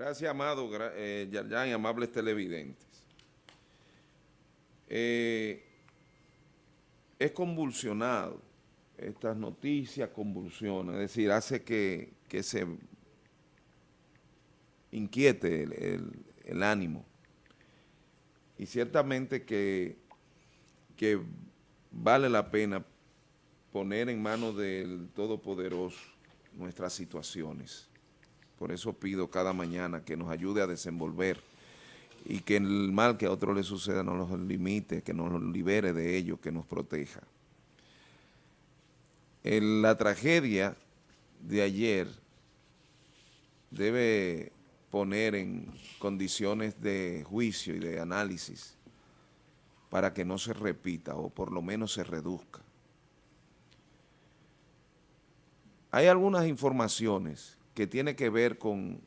Gracias, amado, eh, y amables televidentes. Eh, es convulsionado, estas noticias convulsionan, es decir, hace que, se inquiete el, ánimo. Y ciertamente que, que vale la pena poner en manos del Todopoderoso nuestras situaciones. Por eso pido cada mañana que nos ayude a desenvolver y que el mal que a otros le suceda no nos limite, que nos libere de ello, que nos proteja. la tragedia de ayer debe poner en condiciones de juicio y de análisis para que no se repita o por lo menos se reduzca. Hay algunas informaciones que tiene que ver con,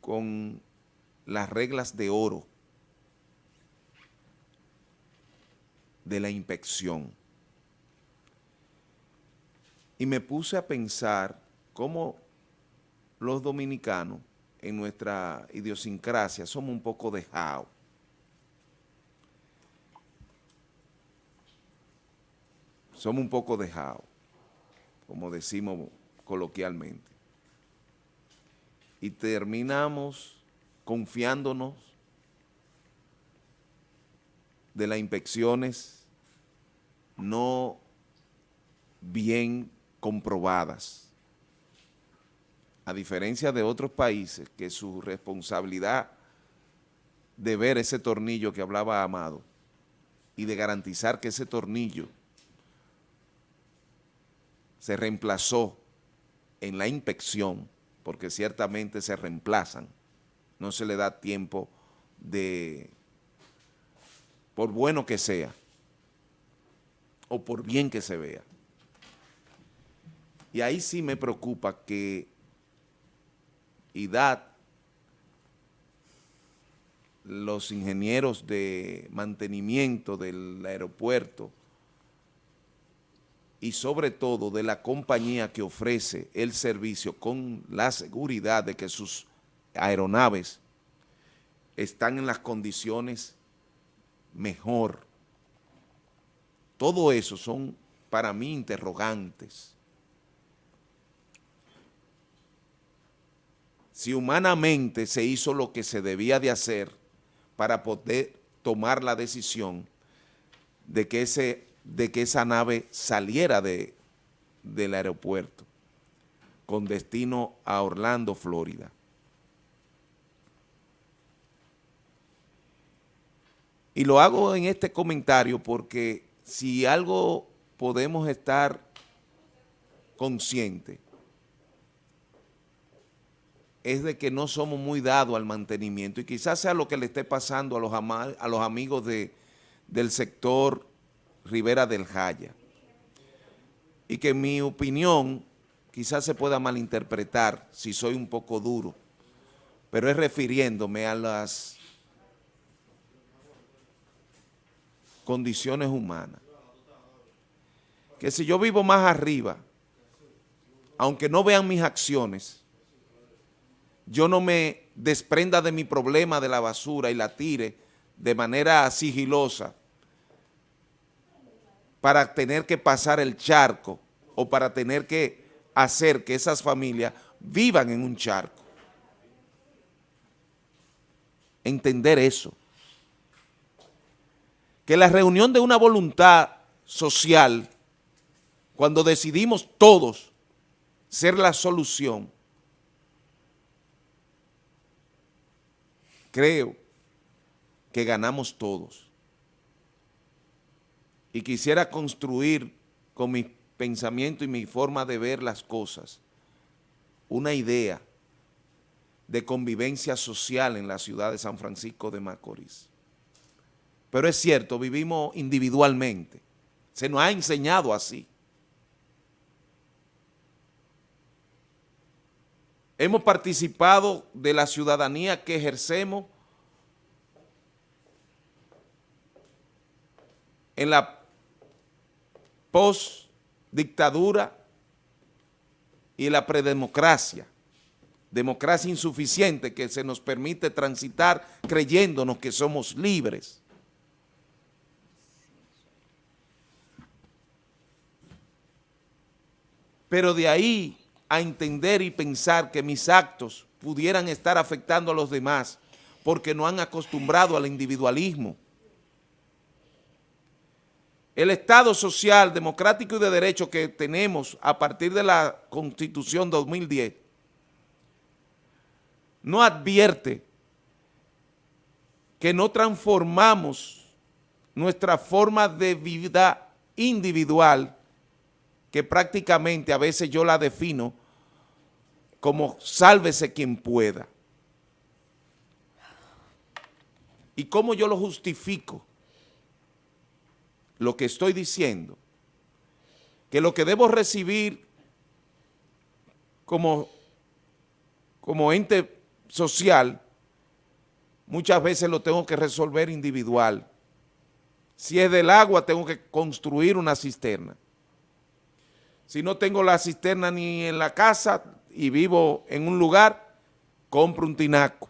con las reglas de oro de la inspección. Y me puse a pensar cómo los dominicanos en nuestra idiosincrasia somos un poco dejados. Somos un poco dejados, como decimos coloquialmente. Y terminamos confiándonos de las inspecciones no bien comprobadas. A diferencia de otros países que su responsabilidad de ver ese tornillo que hablaba Amado y de garantizar que ese tornillo se reemplazó en la inspección, porque ciertamente se reemplazan, no se le da tiempo de, por bueno que sea, o por bien que se vea. Y ahí sí me preocupa que IDAT, los ingenieros de mantenimiento del aeropuerto, y sobre todo de la compañía que ofrece el servicio con la seguridad de que sus aeronaves están en las condiciones mejor. Todo eso son para mí interrogantes. Si humanamente se hizo lo que se debía de hacer para poder tomar la decisión de que ese de que esa nave saliera de, del aeropuerto con destino a Orlando, Florida. Y lo hago en este comentario porque si algo podemos estar conscientes es de que no somos muy dados al mantenimiento y quizás sea lo que le esté pasando a los, a los amigos de, del sector Rivera del Jaya. Y que en mi opinión quizás se pueda malinterpretar si soy un poco duro, pero es refiriéndome a las condiciones humanas. Que si yo vivo más arriba, aunque no vean mis acciones, yo no me desprenda de mi problema de la basura y la tire de manera sigilosa para tener que pasar el charco o para tener que hacer que esas familias vivan en un charco. Entender eso. Que la reunión de una voluntad social, cuando decidimos todos ser la solución, creo que ganamos todos y quisiera construir con mi pensamiento y mi forma de ver las cosas una idea de convivencia social en la ciudad de San Francisco de Macorís. Pero es cierto, vivimos individualmente. Se nos ha enseñado así. Hemos participado de la ciudadanía que ejercemos en la post-dictadura y la predemocracia, democracia insuficiente que se nos permite transitar creyéndonos que somos libres. Pero de ahí a entender y pensar que mis actos pudieran estar afectando a los demás porque no han acostumbrado al individualismo. El Estado social, democrático y de derecho que tenemos a partir de la Constitución 2010 no advierte que no transformamos nuestra forma de vida individual, que prácticamente a veces yo la defino como sálvese quien pueda. ¿Y cómo yo lo justifico? Lo que estoy diciendo, que lo que debo recibir como, como ente social, muchas veces lo tengo que resolver individual. Si es del agua, tengo que construir una cisterna. Si no tengo la cisterna ni en la casa y vivo en un lugar, compro un tinaco.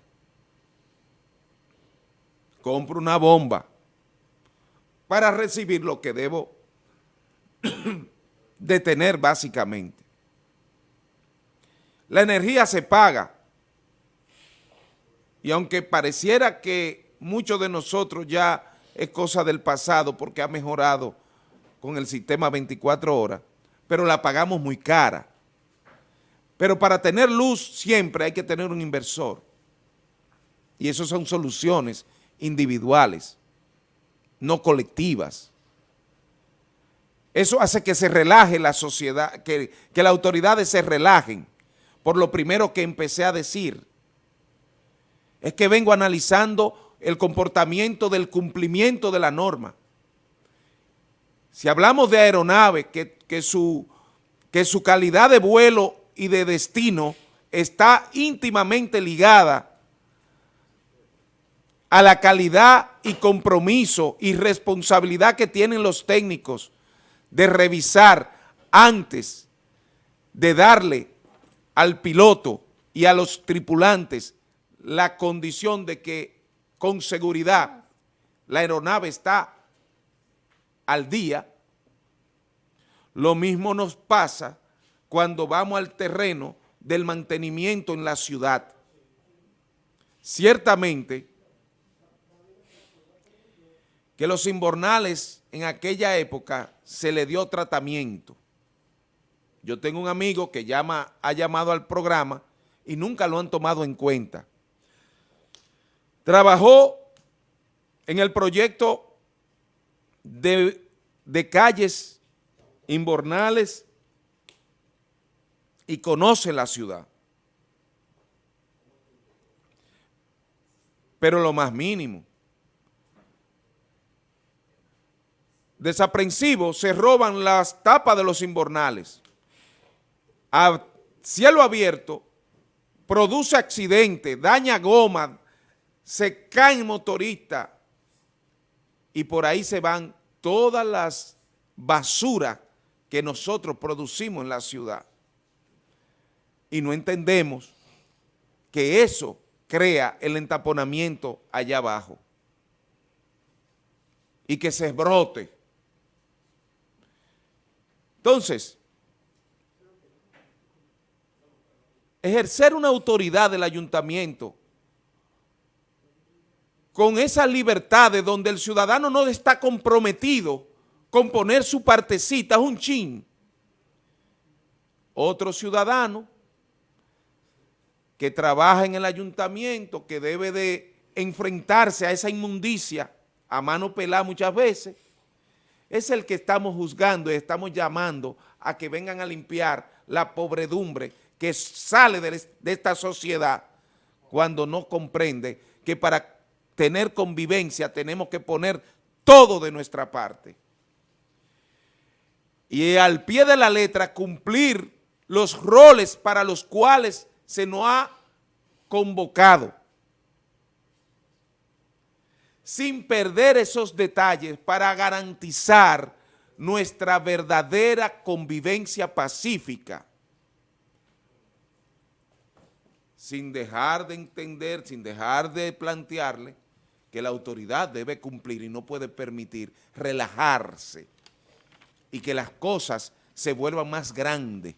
Compro una bomba para recibir lo que debo de tener básicamente. La energía se paga y aunque pareciera que muchos de nosotros ya es cosa del pasado porque ha mejorado con el sistema 24 horas, pero la pagamos muy cara. Pero para tener luz siempre hay que tener un inversor. Y eso son soluciones individuales, no colectivas. Eso hace que se relaje la sociedad, que, que las autoridades se relajen, por lo primero que empecé a decir, es que vengo analizando el comportamiento del cumplimiento de la norma. Si hablamos de aeronave, que, su, que su calidad de vuelo y de destino está íntimamente ligada a la calidad y compromiso y responsabilidad que tienen los técnicos de revisar antes de darle al piloto y a los tripulantes la condición de que con seguridad la aeronave está al día, lo mismo nos pasa cuando vamos al terreno del mantenimiento en la ciudad. Ciertamente que los inbornales en aquella época se le dio tratamiento. Yo tengo un amigo que llama, ha llamado al programa y nunca lo han tomado en cuenta. Trabajó en el proyecto de, calles inbornales y conoce la ciudad. Pero lo más mínimo. Desaprensivos se roban las tapas de los inbornales. A cielo abierto produce accidente, daña goma, se caen motoristas y por ahí se van todas las basuras que nosotros producimos en la ciudad. Y no entendemos que eso crea el entaponamiento allá abajo y que se brote. Entonces, ejercer una autoridad del ayuntamiento con esa libertad de donde el ciudadano no está comprometido con poner su partecita, es un chin. Otro ciudadano que trabaja en el ayuntamiento, que debe de enfrentarse a esa inmundicia a mano pelada muchas veces, es el que estamos juzgando y estamos llamando a que vengan a limpiar la pobredumbre que sale de, de esta sociedad cuando no comprende que para tener convivencia, tenemos que poner todo de nuestra parte. Y al pie de la letra cumplir los roles para los cuales se nos ha convocado. Sin perder esos detalles para garantizar nuestra verdadera convivencia pacífica. sin dejar de entender, sin dejar de plantearle que la autoridad debe cumplir y no puede permitir relajarse y que las cosas se vuelvan más grandes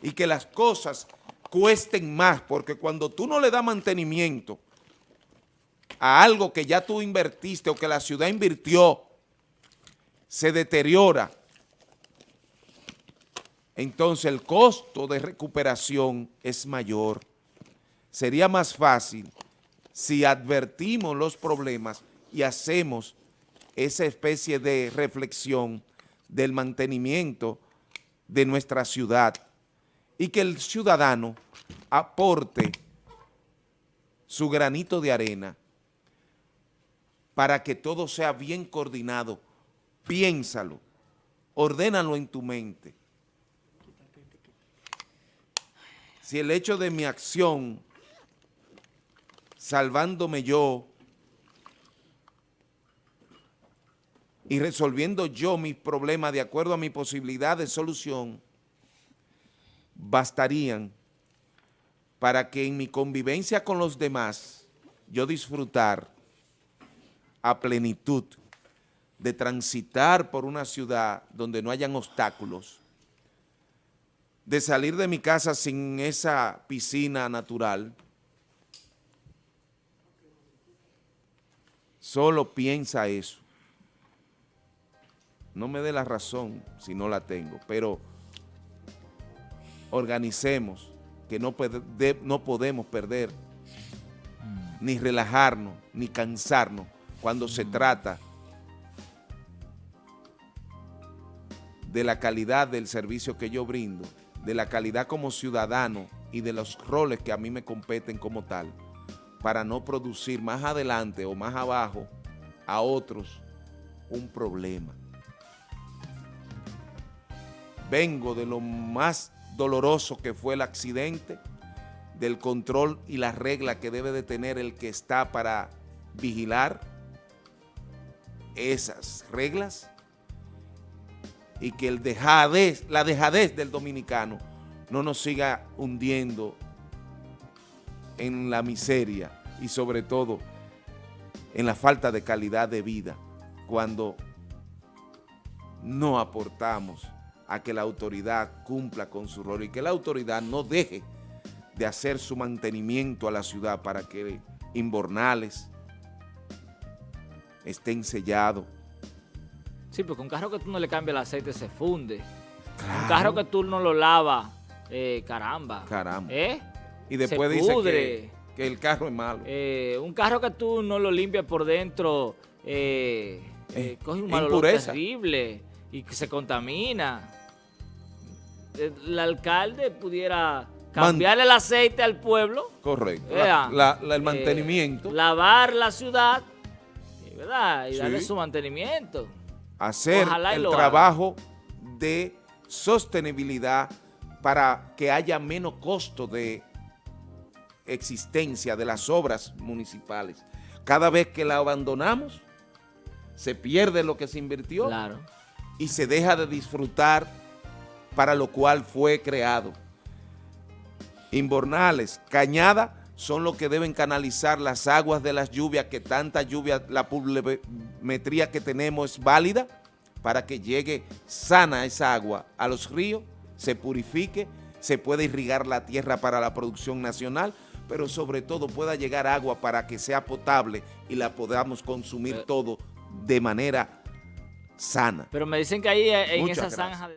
y que las cosas cuesten más, porque cuando tú no le das mantenimiento a algo que ya tú invertiste o que la ciudad invirtió, se deteriora, entonces el costo de recuperación es mayor. Sería más fácil si advertimos los problemas y hacemos esa especie de reflexión del mantenimiento de nuestra ciudad y que el ciudadano aporte su granito de arena para que todo sea bien coordinado. Piénsalo, ordénalo en tu mente. Si el hecho de mi acción, salvándome yo y resolviendo yo mis problemas de acuerdo a mi posibilidad de solución, bastarían para que en mi convivencia con los demás yo disfrutar a plenitud de transitar por una ciudad donde no hayan obstáculos, de salir de mi casa sin esa piscina natural, solo piensa eso. No me dé la razón si no la tengo, pero organicemos, que no, no podemos perder, ni relajarnos, ni cansarnos cuando se trata de la calidad del servicio que yo brindo, de la calidad como ciudadano y de los roles que a mí me competen como tal, para no producir más adelante o más abajo a otros un problema. Vengo de lo más doloroso que fue el accidente, del control y la regla que debe de tener el que está para vigilar esas reglas y que el dejadez, la dejadez del dominicano no nos siga hundiendo en la miseria y sobre todo en la falta de calidad de vida cuando no aportamos a que la autoridad cumpla con su rol y que la autoridad no deje de hacer su mantenimiento a la ciudad para que inbornales estén sellados. Sí, porque un carro que tú no le cambias el aceite se funde. Un carro que tú no lo lavas, eh, caramba. Caramba. ¿Eh? Y después dice que, que, el carro es malo. Eh, un carro que tú no lo limpias por dentro, eh, coge un mal terrible y que se contamina el alcalde pudiera cambiarle el aceite al pueblo. Correcto. el mantenimiento. lavar la ciudad, ¿verdad? Y darle su mantenimiento. Hacer el trabajo de sostenibilidad para que haya menos costo de existencia de las obras municipales. Cada vez que la abandonamos, se pierde lo que se invirtió y se deja de disfrutar para lo cual fue creado. Inbornales, cañada, son los que deben canalizar las aguas de las lluvias, que tanta lluvia, la pluviometría que tenemos es válida para que llegue sana esa agua a los ríos, se purifique, se pueda irrigar la tierra para la producción nacional, pero sobre todo pueda llegar agua para que sea potable y la podamos consumir todo de manera sana. Pero me dicen que ahí en esa zanja...